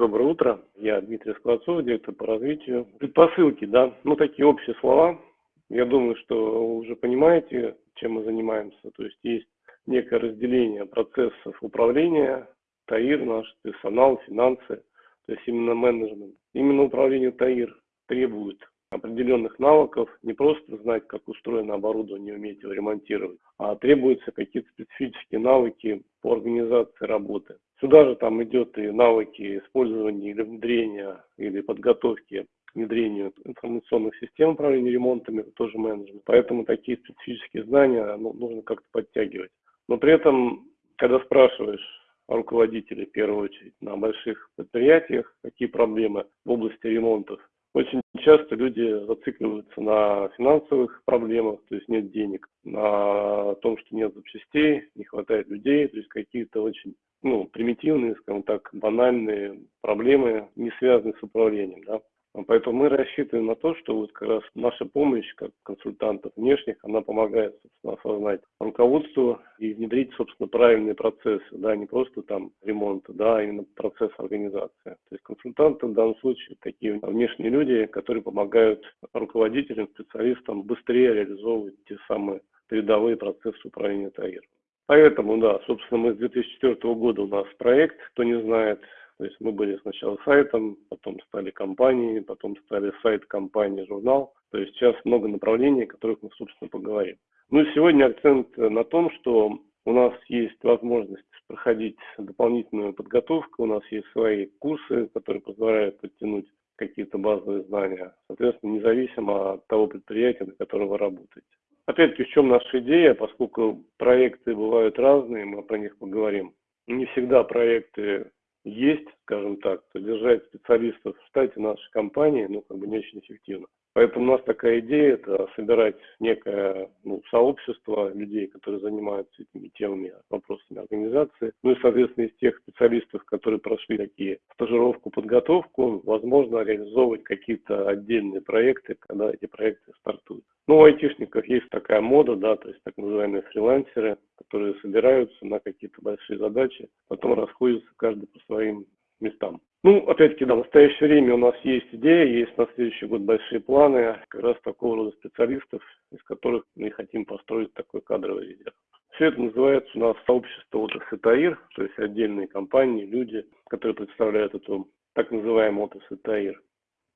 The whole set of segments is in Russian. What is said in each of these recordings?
Доброе утро. Я Дмитрий Скворцов, директор по развитию. Предпосылки, да, ну такие общие слова. Я думаю, что вы уже понимаете, чем мы занимаемся. То есть есть некое разделение процессов управления, ТАИР наш, персонал, финансы, то есть именно менеджмент. Именно управление ТАИР требует определенных навыков, не просто знать, как устроено оборудование, уметь его ремонтировать, а требуются какие-то специфические навыки по организации работы. Сюда же там идет и навыки использования или внедрения, или подготовки к внедрению информационных систем управления ремонтами, тоже менеджмент. Поэтому такие специфические знания ну, нужно как-то подтягивать. Но при этом, когда спрашиваешь руководителей, в первую очередь, на больших предприятиях, какие проблемы в области ремонтов, очень часто люди зацикливаются на финансовых проблемах, то есть нет денег, на том, что нет запчастей, не хватает людей, то есть какие-то очень ну, примитивные, скажем так, банальные проблемы, не связанные с управлением. Да? Поэтому мы рассчитываем на то, что вот как раз наша помощь как консультантов внешних, она помогает собственно, осознать руководству и внедрить, собственно, правильные процессы, да, не просто там ремонт, да, а именно процесс организации. То есть консультанты в данном случае такие внешние люди, которые помогают руководителям, специалистам быстрее реализовывать те самые передовые процессы управления ТАИР. Поэтому, да, собственно, мы с 2004 года у нас проект, кто не знает, то есть мы были сначала сайтом, потом стали компанией, потом стали сайт компании, журнал. То есть сейчас много направлений, о которых мы, собственно, поговорим. Ну и сегодня акцент на том, что у нас есть возможность проходить дополнительную подготовку, у нас есть свои курсы, которые позволяют подтянуть какие-то базовые знания, соответственно, независимо от того предприятия, на котором вы работаете. Опять-таки, в чем наша идея, поскольку проекты бывают разные, мы про них поговорим. Не всегда проекты есть, скажем так, содержать специалистов в штате нашей компании, ну, как бы не очень эффективно. Поэтому у нас такая идея – это собирать некое ну, сообщество людей, которые занимаются этими темами, вопросами организации. Ну и, соответственно, из тех специалистов, которые прошли такие стажировку, подготовку, возможно реализовывать какие-то отдельные проекты, когда эти проекты стартуют. Ну, у айтишников есть такая мода, да, то есть так называемые фрилансеры, которые собираются на какие-то большие задачи, потом расходятся каждый по своим местам. Ну, опять-таки, да, в настоящее время у нас есть идея, есть на следующий год большие планы как раз такого рода специалистов, из которых мы хотим построить такой кадровый резерв. Все это называется у нас сообщество отрасли ТАИР, то есть отдельные компании, люди, которые представляют эту так называемую отрасль ТАИР.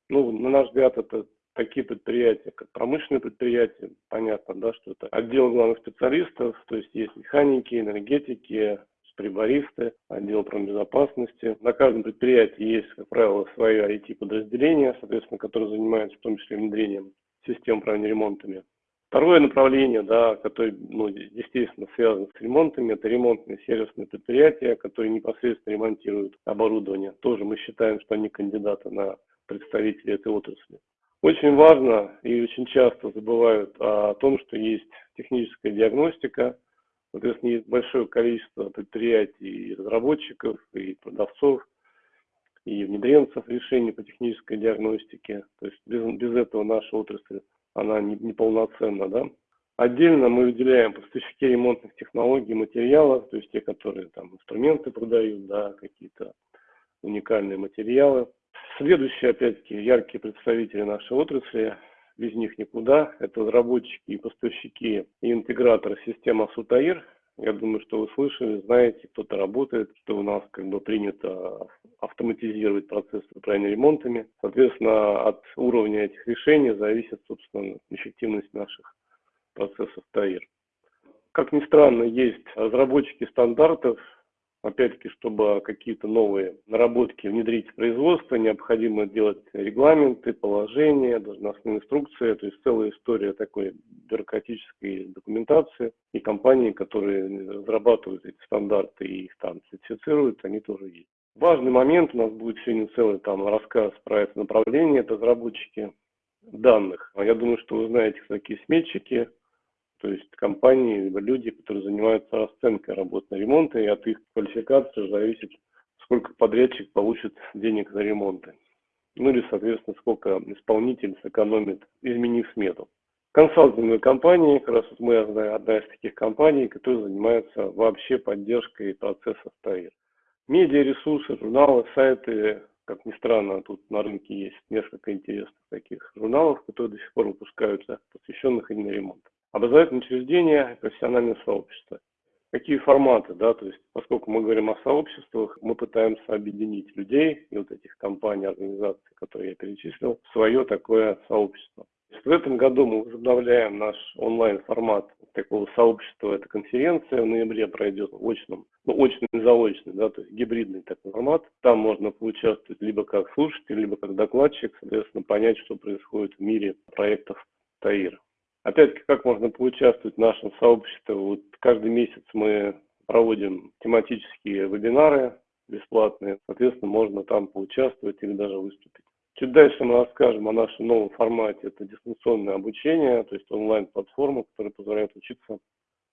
Ну, на наш взгляд, это такие предприятия, как промышленные предприятия, понятно, да, что это отдел главных специалистов, то есть есть механики, энергетики, прибористы, отдел промбезопасности. На каждом предприятии есть, как правило, свое IT-подразделение, соответственно, которое занимается в том числе внедрением систем управления ремонтами. Второе направление, да, которое, ну, естественно, связано с ремонтами, это ремонтные сервисные предприятия, которые непосредственно ремонтируют оборудование. Тоже мы считаем, что они кандидаты на представителей этой отрасли. Очень важно и очень часто забывают о том, что есть техническая диагностика, Соответственно, есть большое количество предприятий и разработчиков, и продавцов, и внедренцев решений по технической диагностике. То есть без, без этого наша отрасль, она не, не. Да? Отдельно мы выделяем поставщики ремонтных технологий, материалов, то есть те, которые там инструменты продают, да, какие-то уникальные материалы. Следующие, опять-таки, яркие представители нашей отрасли без них никуда. Это разработчики и поставщики и интеграторы системы Сутаир. Я думаю, что вы слышали, знаете, кто-то работает, что у нас как бы принято автоматизировать процесс управления ремонтами. Соответственно, от уровня этих решений зависит, собственно, эффективность наших процессов ТАИР. Как ни странно, есть разработчики стандартов, Опять-таки, чтобы какие-то новые наработки внедрить в производство, необходимо делать регламенты, положения, должностные инструкции. То есть целая история такой бюрократической документации. И компании, которые разрабатывают эти стандарты и их там сертифицируют, они тоже есть. Важный момент, у нас будет сегодня целый там рассказ про это направление, это разработчики данных. Я думаю, что вы знаете, кто такие сметчики, то есть компании, либо люди, которые занимаются расценкой работ на ремонты, и от их квалификации зависит, сколько подрядчик получит денег за ремонты. Ну или, соответственно, сколько исполнитель сэкономит, изменив смету. Консалтинговые компании, как раз вот мы одна, одна из таких компаний, которая занимается вообще поддержкой процесса ТАИР. медиаресурсы, журналы, сайты. Как ни странно, тут на рынке есть несколько интересных таких журналов, которые до сих пор выпускаются, посвященных именно ремонту. Образовательные учреждения, профессиональное сообщество. Какие форматы, да, то есть поскольку мы говорим о сообществах, мы пытаемся объединить людей и вот этих компаний, организаций, которые я перечислил, в свое такое сообщество. В этом году мы возобновляем наш онлайн-формат такого сообщества. Это конференция в ноябре пройдет в очном, ну, очный заочный, да, то есть гибридный такой формат. Там можно поучаствовать либо как слушатель, либо как докладчик, соответственно, понять, что происходит в мире проектов ТАИР. Опять-таки, как можно поучаствовать в нашем сообществе? Вот каждый месяц мы проводим тематические вебинары бесплатные. Соответственно, можно там поучаствовать или даже выступить. Чуть дальше мы расскажем о нашем новом формате. Это дистанционное обучение, то есть онлайн-платформа, которая позволяет учиться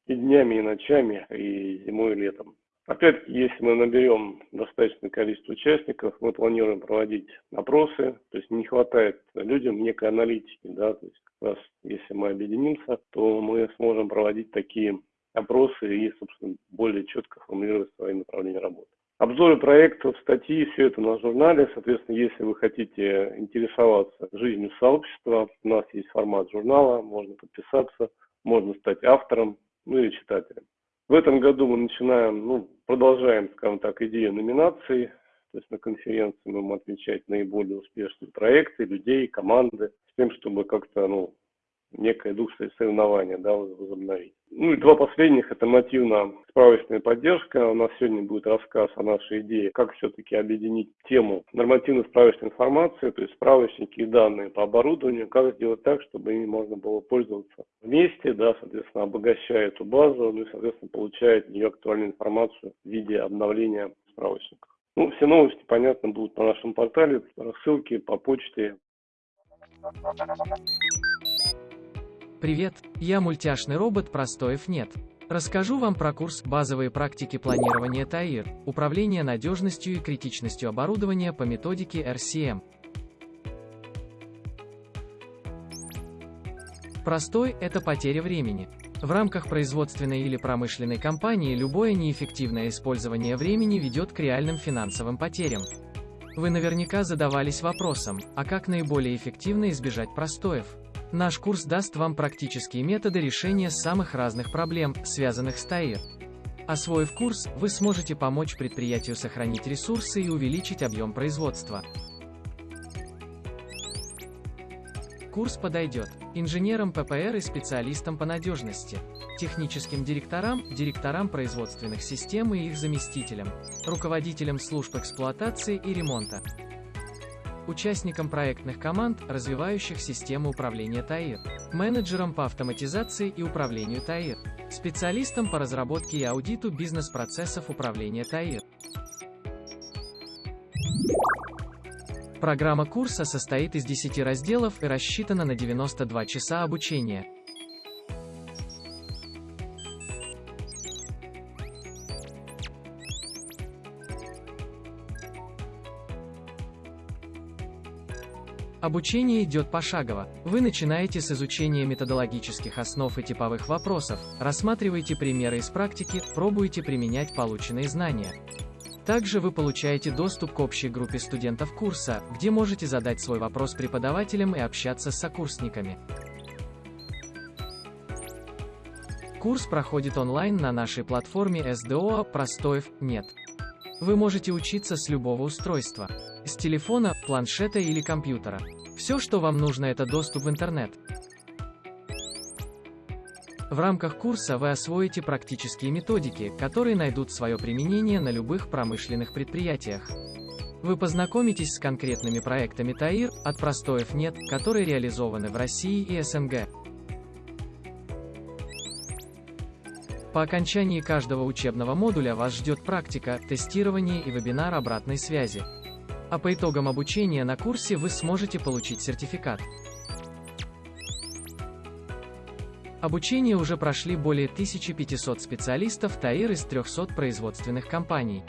и днями, и ночами, и зимой, и летом. Опять-таки, если мы наберем достаточное количество участников, мы планируем проводить опросы, то есть не хватает людям некой аналитики, да, то есть как раз если мы объединимся, то мы сможем проводить такие опросы и, собственно, более четко формулировать свои направления работы. Обзоры проектов, статьи, все это на журнале. Соответственно, если вы хотите интересоваться жизнью сообщества, у нас есть формат журнала, можно подписаться, можно стать автором, ну или читателем. В этом году мы начинаем, ну, продолжаем, скажем так, идею номинаций. То есть на конференции мы будем отмечать наиболее успешные проекты, людей, команды, с тем, чтобы как-то, ну, некое дух соревнования да, возобновить. Ну и два последних – это мотивно-справочная поддержка. У нас сегодня будет рассказ о нашей идее, как все-таки объединить тему нормативно-справочной информации, то есть справочники и данные по оборудованию, как сделать так, чтобы ими можно было пользоваться вместе, да, соответственно, обогащая эту базу, ну и, соответственно, получая от нее актуальную информацию в виде обновления справочников. Ну, все новости, понятно, будут на нашем портале, рассылки по почте. Привет, я мультяшный робот Простоев нет. Расскажу вам про курс «Базовые практики планирования ТАИР. Управление надежностью и критичностью оборудования по методике RCM». Простой – это потеря времени. В рамках производственной или промышленной компании любое неэффективное использование времени ведет к реальным финансовым потерям. Вы наверняка задавались вопросом, а как наиболее эффективно избежать простоев? Наш курс даст вам практические методы решения самых разных проблем, связанных с ТАИР. Освоив курс, вы сможете помочь предприятию сохранить ресурсы и увеличить объем производства. Курс подойдет инженерам ППР и специалистам по надежности, техническим директорам, директорам производственных систем и их заместителям, руководителям служб эксплуатации и ремонта, участникам проектных команд, развивающих систему управления ТАИР, менеджерам по автоматизации и управлению ТАИР, специалистам по разработке и аудиту бизнес-процессов управления ТАИР. Программа курса состоит из 10 разделов и рассчитана на 92 часа обучения. Обучение идет пошагово. Вы начинаете с изучения методологических основ и типовых вопросов, рассматриваете примеры из практики, пробуете применять полученные знания. Также вы получаете доступ к общей группе студентов курса, где можете задать свой вопрос преподавателям и общаться с сокурсниками. Курс проходит онлайн на нашей платформе SDO «Простоев нет». Вы можете учиться с любого устройства. С телефона, планшета или компьютера. Все, что вам нужно, это доступ в интернет. В рамках курса вы освоите практические методики, которые найдут свое применение на любых промышленных предприятиях. Вы познакомитесь с конкретными проектами ТАИР, от простоев нет, которые реализованы в России и СНГ. По окончании каждого учебного модуля вас ждет практика, тестирование и вебинар обратной связи. А по итогам обучения на курсе вы сможете получить сертификат. Обучение уже прошли более 1500 специалистов ТАИР из 300 производственных компаний.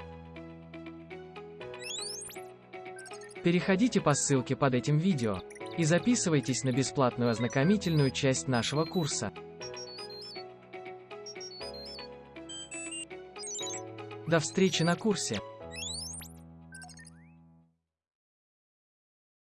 Переходите по ссылке под этим видео и записывайтесь на бесплатную ознакомительную часть нашего курса. До встречи на курсе!